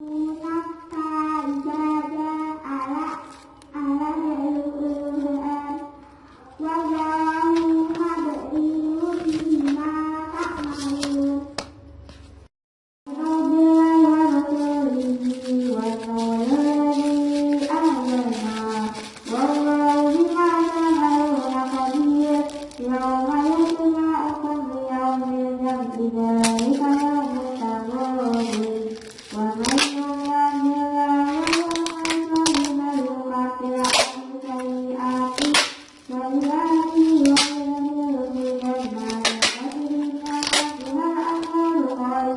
呜啦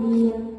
Yeah.